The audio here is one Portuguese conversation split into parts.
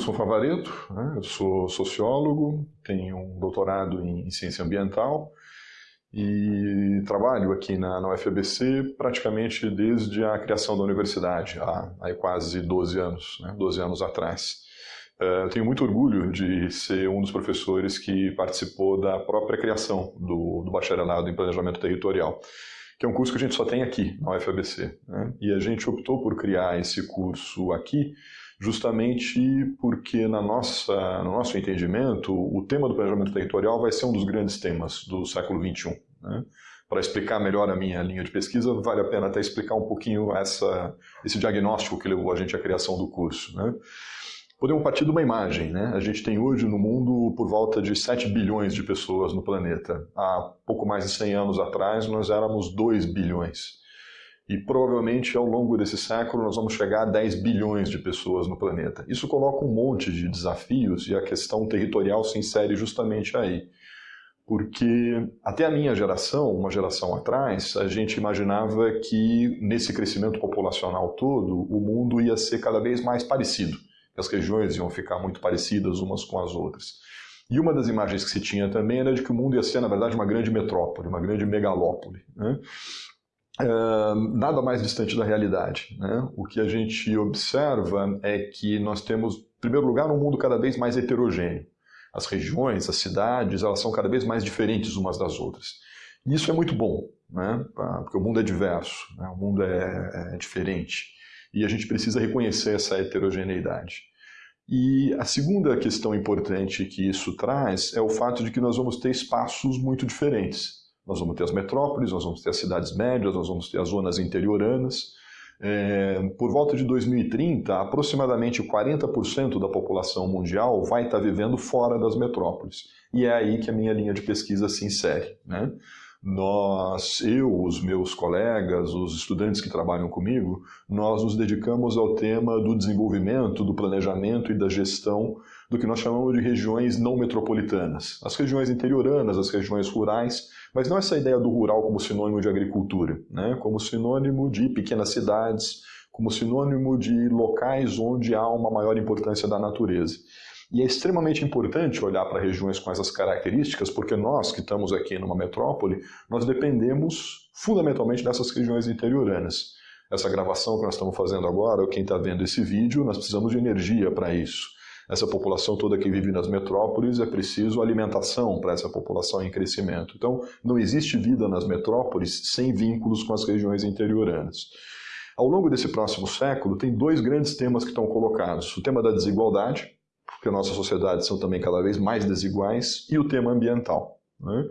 Wilson Favareto, né? eu sou sociólogo, tenho um doutorado em, ciência ambiental e trabalho aqui na, na UFABC praticamente desde a criação da universidade, há, há quase 12 anos, né? 12 anos atrás. Eu tenho muito orgulho de ser um dos professores que participou da própria criação do, do bacharelado em planejamento territorial que é um curso que a gente só tem aqui, na UFABC. Né? E a gente optou por criar esse curso aqui justamente porque, na nossa, no nosso entendimento, o tema do planejamento territorial vai ser um dos grandes temas do século XXI. Né? Para explicar melhor a minha linha de pesquisa, vale a pena até explicar um pouquinho essa, esse diagnóstico que levou a gente à criação do curso. Né? Podemos partir de uma imagem. Né? A gente tem hoje no mundo por volta de 7 bilhões de pessoas no planeta. Há pouco mais de 100 anos atrás, nós éramos 2 bilhões. E provavelmente ao longo desse século nós vamos chegar a 10 bilhões de pessoas no planeta. Isso coloca um monte de desafios e a questão territorial se insere justamente aí. Porque até a minha geração, uma geração atrás, a gente imaginava que nesse crescimento populacional todo, o mundo ia ser cada vez mais parecido as regiões iam ficar muito parecidas umas com as outras. E uma das imagens que se tinha também era de que o mundo ia ser, na verdade, uma grande metrópole, uma grande megalópole. Né? Nada mais distante da realidade. Né? O que a gente observa é que nós temos, em primeiro lugar, um mundo cada vez mais heterogêneo. As regiões, as cidades, elas são cada vez mais diferentes umas das outras. E isso é muito bom, né? porque o mundo é diverso, né? o mundo é, é diferente. E a gente precisa reconhecer essa heterogeneidade. E a segunda questão importante que isso traz é o fato de que nós vamos ter espaços muito diferentes. Nós vamos ter as metrópoles, nós vamos ter as cidades médias, nós vamos ter as zonas interioranas. É, por volta de 2030, aproximadamente 40% da população mundial vai estar vivendo fora das metrópoles. E é aí que a minha linha de pesquisa se insere. Né? nós, eu, os meus colegas, os estudantes que trabalham comigo, nós nos dedicamos ao tema do desenvolvimento, do planejamento e da gestão do que nós chamamos de regiões não metropolitanas. As regiões interioranas, as regiões rurais, mas não essa ideia do rural como sinônimo de agricultura, né? como sinônimo de pequenas cidades, como sinônimo de locais onde há uma maior importância da natureza. E é extremamente importante olhar para regiões com essas características, porque nós que estamos aqui numa metrópole, nós dependemos fundamentalmente dessas regiões interioranas. Essa gravação que nós estamos fazendo agora, quem está vendo esse vídeo, nós precisamos de energia para isso. Essa população toda que vive nas metrópoles é preciso alimentação para essa população em crescimento. Então, não existe vida nas metrópoles sem vínculos com as regiões interioranas. Ao longo desse próximo século, tem dois grandes temas que estão colocados: o tema da desigualdade, porque nossas sociedades são também cada vez mais desiguais, e o tema ambiental. Né?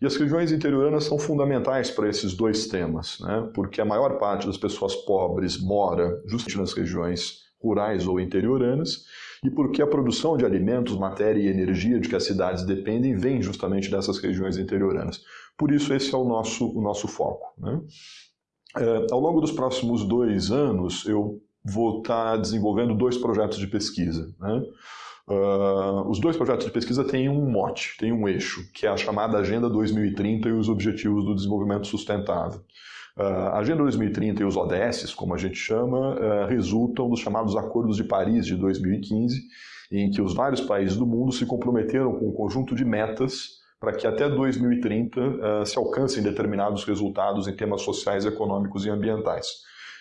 E as regiões interioranas são fundamentais para esses dois temas, né? porque a maior parte das pessoas pobres mora justamente nas regiões rurais ou interioranas, e porque a produção de alimentos, matéria e energia de que as cidades dependem vem justamente dessas regiões interioranas. Por isso, esse é o nosso, o nosso foco. Né? É, ao longo dos próximos dois anos, eu vou estar desenvolvendo dois projetos de pesquisa. Né? Uh, os dois projetos de pesquisa têm um mote, têm um eixo, que é a chamada Agenda 2030 e os Objetivos do Desenvolvimento Sustentável. Uh, a Agenda 2030 e os ODS, como a gente chama, uh, resultam dos chamados Acordos de Paris de 2015, em que os vários países do mundo se comprometeram com um conjunto de metas para que até 2030 se alcancem determinados resultados em temas sociais, econômicos e ambientais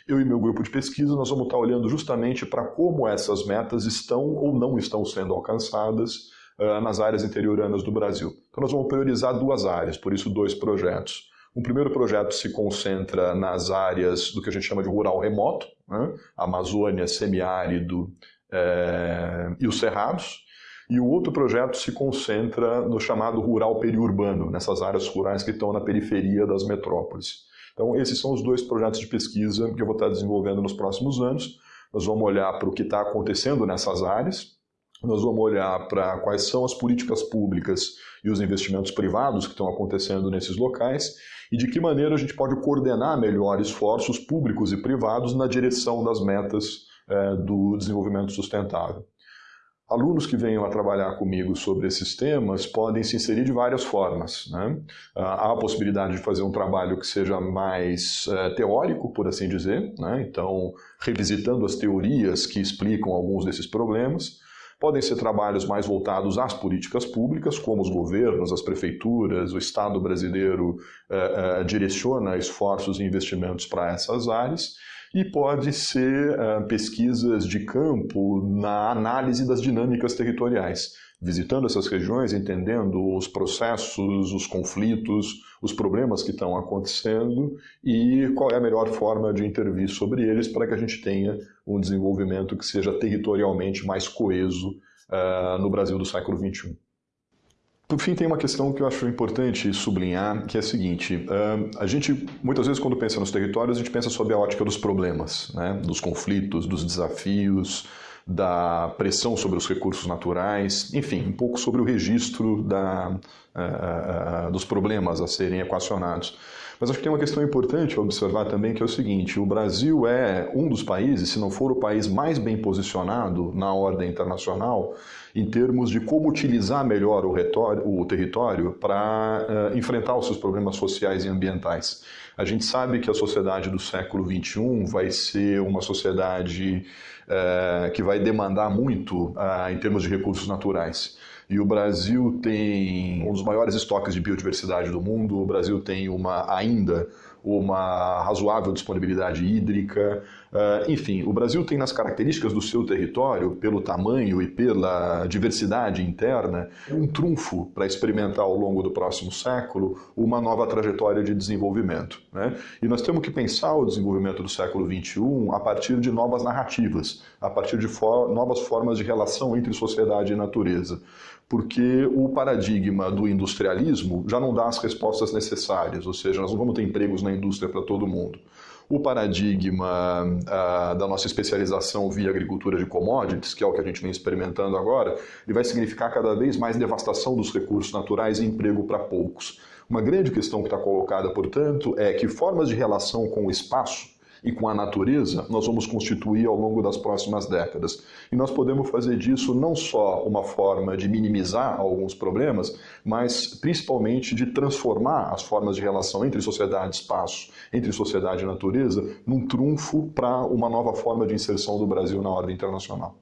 eu e meu grupo de pesquisa nós vamos estar olhando justamente para como essas metas estão ou não estão sendo alcançadas uh, nas áreas interioranas do Brasil. Então nós vamos priorizar duas áreas, por isso dois projetos. O primeiro projeto se concentra nas áreas do que a gente chama de rural remoto, né? Amazônia, semiárido é, e os cerrados. E o outro projeto se concentra no chamado rural periurbano, nessas áreas rurais que estão na periferia das metrópoles. Então, esses são os dois projetos de pesquisa que eu vou estar desenvolvendo nos próximos anos. Nós vamos olhar para o que está acontecendo nessas áreas, nós vamos olhar para quais são as políticas públicas e os investimentos privados que estão acontecendo nesses locais e de que maneira a gente pode coordenar melhor esforços públicos e privados na direção das metas é, do desenvolvimento sustentável. Alunos que venham a trabalhar comigo sobre esses temas podem se inserir de várias formas. Né? Ah, há a possibilidade de fazer um trabalho que seja mais uh, teórico, por assim dizer, né? então revisitando as teorias que explicam alguns desses problemas. Podem ser trabalhos mais voltados às políticas públicas, como os governos, as prefeituras, o Estado brasileiro eh, eh, direciona esforços e investimentos para essas áreas. E pode ser uh, pesquisas de campo na análise das dinâmicas territoriais, visitando essas regiões, entendendo os processos, os conflitos, os problemas que estão acontecendo e qual é a melhor forma de intervir sobre eles para que a gente tenha um desenvolvimento que seja territorialmente mais coeso uh, no Brasil do século XXI. Por fim, tem uma questão que eu acho importante sublinhar, que é a seguinte: a gente, muitas vezes, quando pensa nos territórios, a gente pensa sob a ótica dos problemas, né? dos conflitos, dos desafios, da pressão sobre os recursos naturais, enfim, um pouco sobre o registro da, uh, uh, dos problemas a serem equacionados. Mas acho que tem uma questão importante a observar também, que é o seguinte: o Brasil é um dos países, se não for o país mais bem posicionado na ordem internacional, em termos de como utilizar melhor o, retório, o território para uh, enfrentar os seus problemas sociais e ambientais. A gente sabe que a sociedade do século XXI vai ser uma sociedade uh, que vai demandar muito uh, em termos de recursos naturais. E o Brasil tem um dos maiores estoques de biodiversidade do mundo, o Brasil tem uma ainda uma razoável disponibilidade hídrica. Uh, enfim, o Brasil tem nas características do seu território, pelo tamanho e pela diversidade interna, um trunfo para experimentar ao longo do próximo século uma nova trajetória de desenvolvimento. Né? E nós temos que pensar o desenvolvimento do século XXI a partir de novas narrativas, a partir de for novas formas de relação entre sociedade e natureza porque o paradigma do industrialismo já não dá as respostas necessárias, ou seja, nós não vamos ter empregos na indústria para todo mundo. O paradigma uh, da nossa especialização via agricultura de commodities, que é o que a gente vem experimentando agora, ele vai significar cada vez mais devastação dos recursos naturais e emprego para poucos. Uma grande questão que está colocada, portanto, é que formas de relação com o espaço e com a natureza nós vamos constituir ao longo das próximas décadas. E nós podemos fazer disso não só uma forma de minimizar alguns problemas, mas principalmente de transformar as formas de relação entre sociedade e espaço, entre sociedade e natureza, num trunfo para uma nova forma de inserção do Brasil na ordem internacional.